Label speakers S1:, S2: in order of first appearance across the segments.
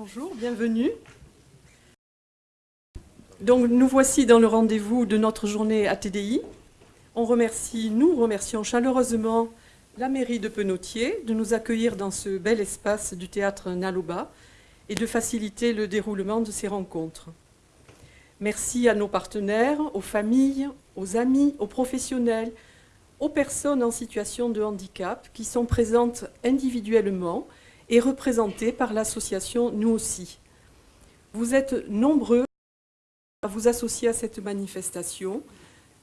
S1: Bonjour, bienvenue. Donc nous voici dans le rendez-vous de notre journée ATDI. On remercie, nous remercions chaleureusement la mairie de Penotier de nous accueillir dans ce bel espace du théâtre Naloba et de faciliter le déroulement de ces rencontres. Merci à nos partenaires, aux familles, aux amis, aux professionnels, aux personnes en situation de handicap qui sont présentes individuellement et représentées par l'association Nous aussi. Vous êtes nombreux à vous associer à cette manifestation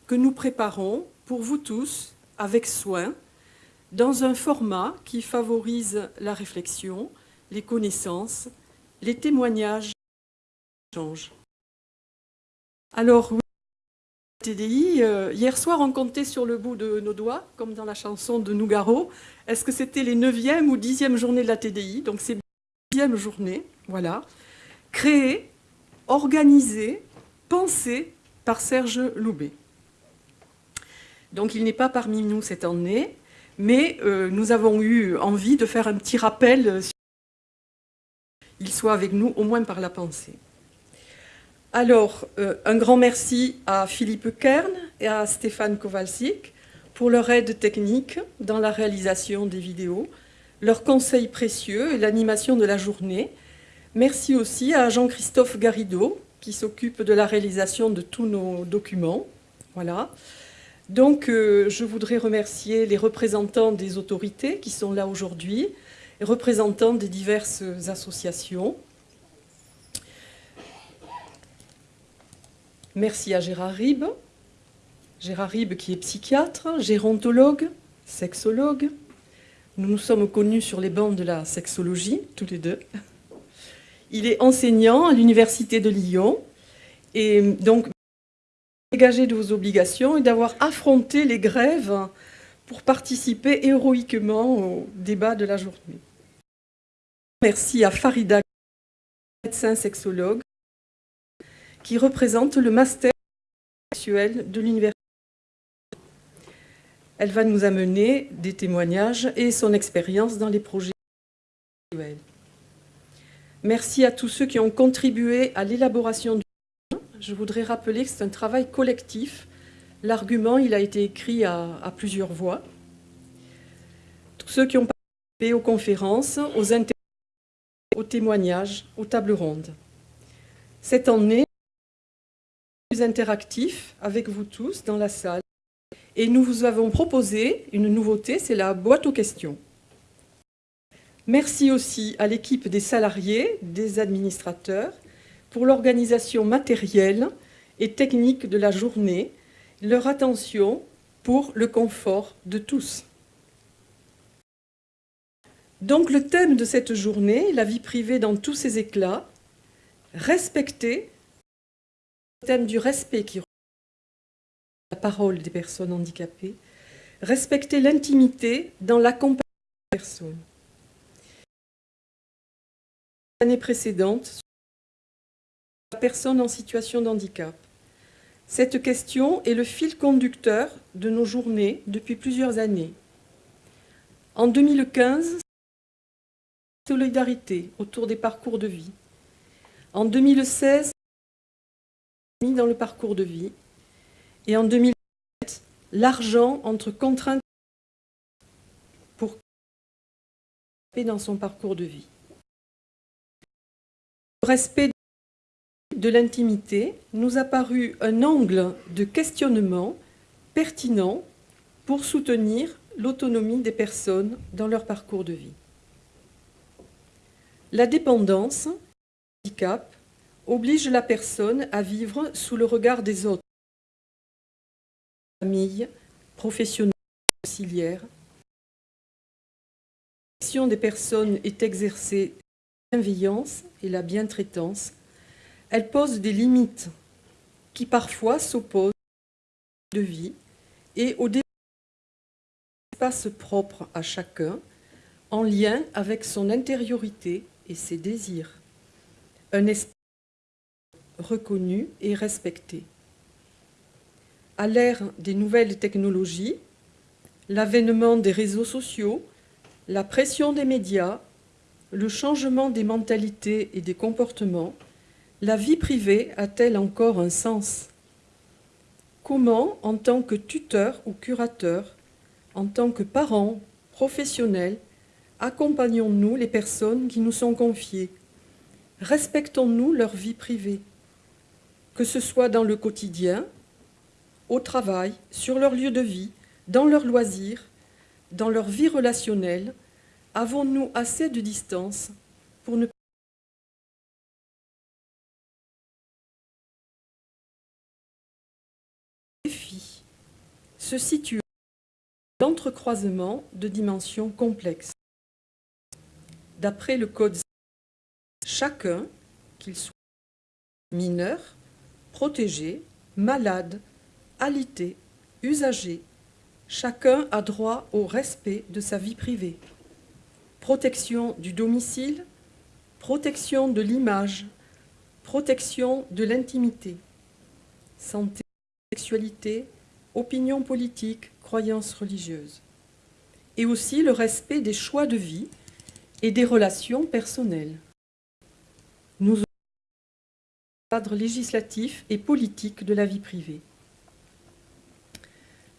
S1: que nous préparons pour vous tous avec soin dans un format qui favorise la réflexion, les connaissances, les témoignages. Alors, oui, TDI, euh, hier soir, on comptait sur le bout de nos doigts, comme dans la chanson de Nougaro. Est-ce que c'était les 9e ou 10e journées de la TDI Donc, c'est la 10e journée, voilà. Créée, organisée, pensée par Serge Loubet. Donc, il n'est pas parmi nous cette année, mais euh, nous avons eu envie de faire un petit rappel euh, il soit avec nous, au moins par la pensée. Alors, euh, un grand merci à Philippe Kern et à Stéphane Kowalczyk pour leur aide technique dans la réalisation des vidéos, leurs conseils précieux et l'animation de la journée. Merci aussi à Jean-Christophe Garrido, qui s'occupe de la réalisation de tous nos documents. Voilà. Donc, euh, je voudrais remercier les représentants des autorités qui sont là aujourd'hui, représentants des diverses associations. Merci à Gérard Ribes, Gérard Ribes qui est psychiatre, gérontologue, sexologue. Nous nous sommes connus sur les bancs de la sexologie, tous les deux. Il est enseignant à l'Université de Lyon et donc dégagé de vos obligations et d'avoir affronté les grèves pour participer héroïquement au débat de la journée. Merci à Farida, médecin sexologue, qui représente le master sexuel de l'université. Elle va nous amener des témoignages et son expérience dans les projets sexuels. Merci à tous ceux qui ont contribué à l'élaboration du je voudrais rappeler que c'est un travail collectif. L'argument, il a été écrit à, plusieurs voix. Tous ceux qui ont participé aux conférences, aux aux témoignages, aux tables rondes. Cette année, plus interactif avec vous tous dans la salle. Et nous vous avons proposé une nouveauté, c'est la boîte aux questions. Merci aussi à l'équipe des salariés, des administrateurs, pour l'organisation matérielle et technique de la journée, leur attention pour le confort de tous. Donc le thème de cette journée, la vie privée dans tous ses éclats, respecter, thème du respect qui la parole des personnes handicapées, respecter l'intimité dans l'accompagnement des personnes. L'année précédente, personnes en situation de handicap. Cette question est le fil conducteur de nos journées depuis plusieurs années. En 2015, solidarité autour des parcours de vie. En 2016, dans le parcours de vie. Et en 2017, l'argent entre contraintes pour dans son parcours de vie. Le respect de l'intimité nous a paru un angle de questionnement pertinent pour soutenir l'autonomie des personnes dans leur parcours de vie. La dépendance, le handicap, oblige la personne à vivre sous le regard des autres, famille, professionnels, auxiliaires. La question des personnes est exercée la bienveillance et la bientraitance elle pose des limites qui parfois s'opposent de vie et au espace propre à chacun en lien avec son intériorité et ses désirs. Reconnu et respecté. À l'ère des nouvelles technologies, l'avènement des réseaux sociaux, la pression des médias, le changement des mentalités et des comportements, la vie privée a-t-elle encore un sens? Comment, en tant que tuteur ou curateur, en tant que parents, professionnels, accompagnons-nous les personnes qui nous sont confiées? Respectons-nous leur vie privée? Que ce soit dans le quotidien, au travail, sur leur lieu de vie, dans leurs loisirs, dans leur vie relationnelle, avons-nous assez de distance pour ne défi se situe l'entrecroisement de dimensions complexes? D'après le Code, chacun, qu'il soit mineur, protégé, malade, alité, usager, chacun a droit au respect de sa vie privée. Protection du domicile, protection de l'image, protection de l'intimité, santé, sexualité, opinion politique, croyances religieuses. Et aussi le respect des choix de vie et des relations personnelles. Nous avons le cadre législatif et politique de la vie privée.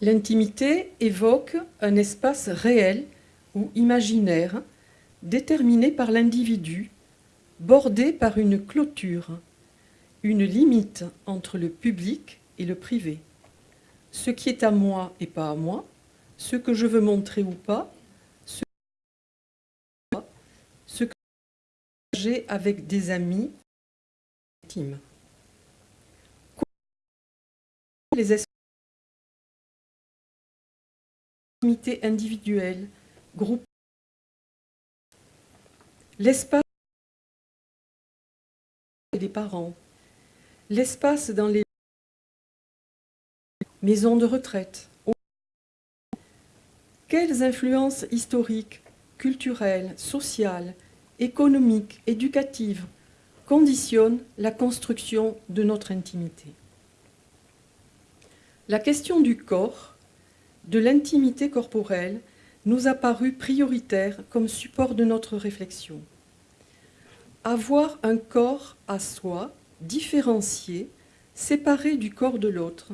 S1: L'intimité évoque un espace réel ou imaginaire déterminé par l'individu, bordé par une clôture, une limite entre le public et le privé. Ce qui est à moi et pas à moi, ce que je veux montrer ou pas, ce que, j'ai avec des amis Les individuelle, groupe. L'espace des parents, l'espace dans les maisons de retraite. Quelles influences historiques, culturelles, sociales, économiques, éducatives conditionnent la construction de notre intimité La question du corps de l'intimité corporelle nous a paru prioritaire comme support de notre réflexion. Avoir un corps à soi, différencié, séparé du corps de l'autre,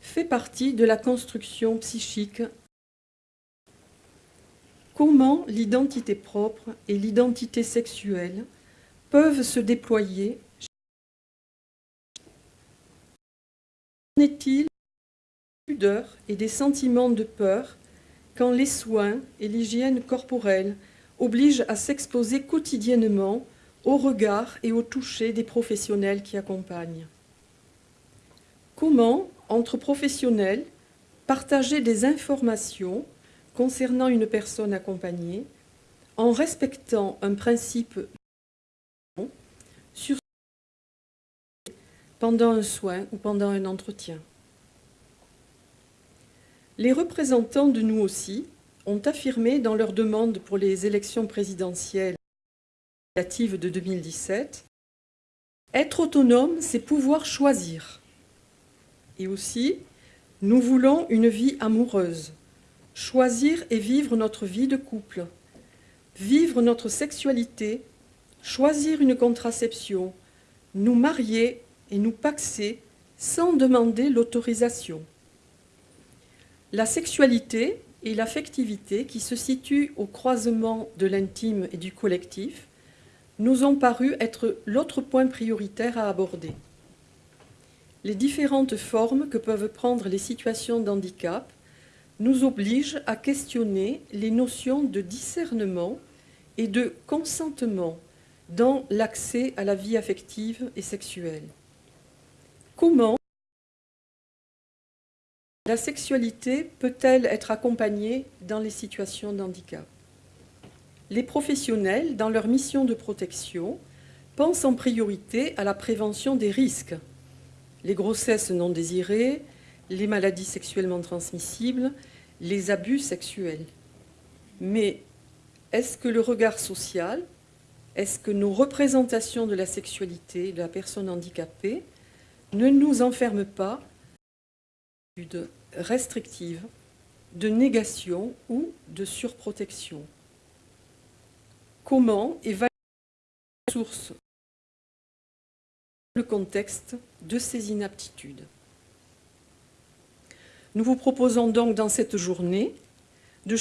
S1: fait partie de la construction psychique. Comment l'identité propre et l'identité sexuelle peuvent se déployer Qu'en est-il et des sentiments de peur quand les soins et l'hygiène corporelle obligent à s'exposer quotidiennement au regard et au toucher des professionnels qui accompagnent? Comment, entre professionnels, partager des informations concernant une personne accompagnée en respectant un principe sur pendant un soin ou pendant un entretien. Les représentants de nous aussi ont affirmé dans leur demande pour les élections présidentielles de 2017 Être autonome, c'est pouvoir choisir. Et aussi, nous voulons une vie amoureuse, choisir et vivre notre vie de couple, vivre notre sexualité, choisir une contraception, nous marier et nous paxer sans demander l'autorisation. La sexualité et l'affectivité qui se situent au croisement de l'intime et du collectif nous ont paru être l'autre point prioritaire à aborder. Les différentes formes que peuvent prendre les situations d'handicap nous obligent à questionner les notions de discernement et de consentement dans l'accès à la vie affective et sexuelle. Comment la sexualité peut-elle être accompagnée dans les situations d'handicap? Les professionnels, dans leur mission de protection, pensent en priorité à la prévention des risques, les grossesses non désirées, les maladies sexuellement transmissibles, les abus sexuels. Mais est-ce que le regard social, est-ce que nos représentations de la sexualité de la personne handicapée ne nous enferment pas restrictive, de négation ou de surprotection. comment évaluer les ressources le contexte de ces inaptitudes? Nous vous proposons donc dans cette journée de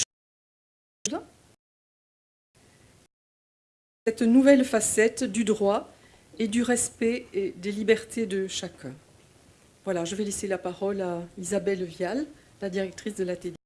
S1: cette nouvelle facette du droit et du respect et des libertés de chacun. Voilà, je vais laisser la parole à Isabelle Vial, la directrice de la TD.